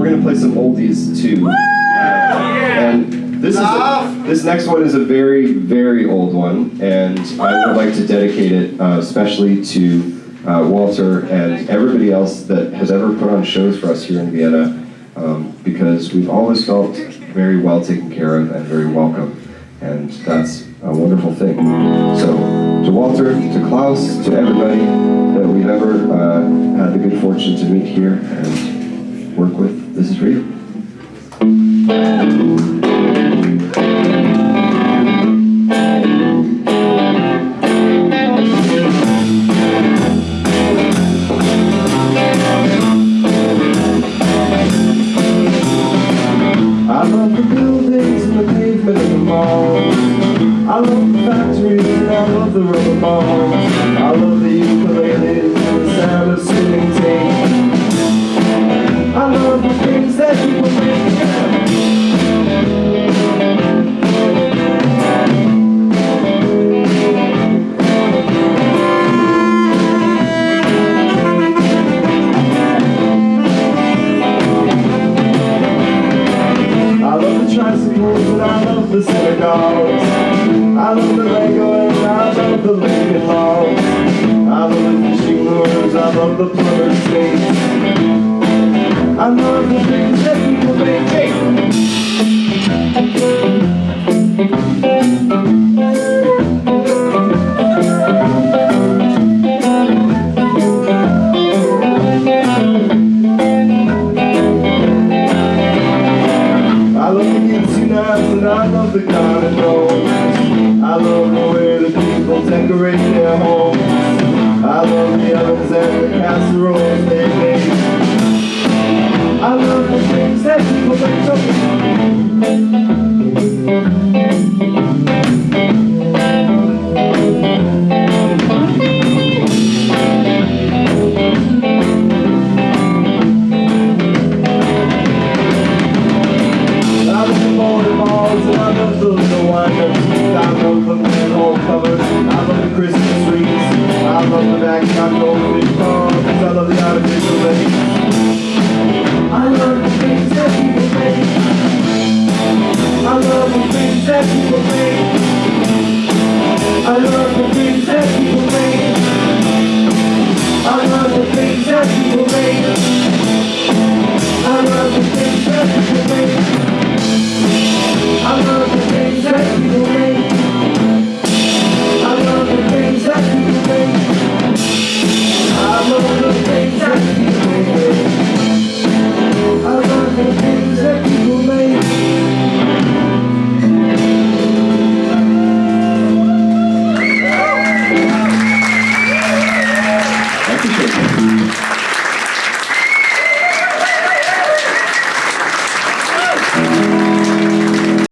we're gonna play some oldies too. Uh, and this is a, this next one is a very very old one, and I would like to dedicate it uh, especially to uh, Walter and everybody else that has ever put on shows for us here in Vienna, um, because we've always felt very well taken care of and very welcome, and that's a wonderful thing. So to Walter, to Klaus, to everybody that we've ever uh, had the good fortune to meet here and work with, this is you. I love the buildings and the the. I love the factories and I love the rubber balls. I the and I love the lady law. I love the I love the plumber's skates. I love the people. I love the and I love the love the way the people decorate their homes. I love the ovens and the casseroles. I love the things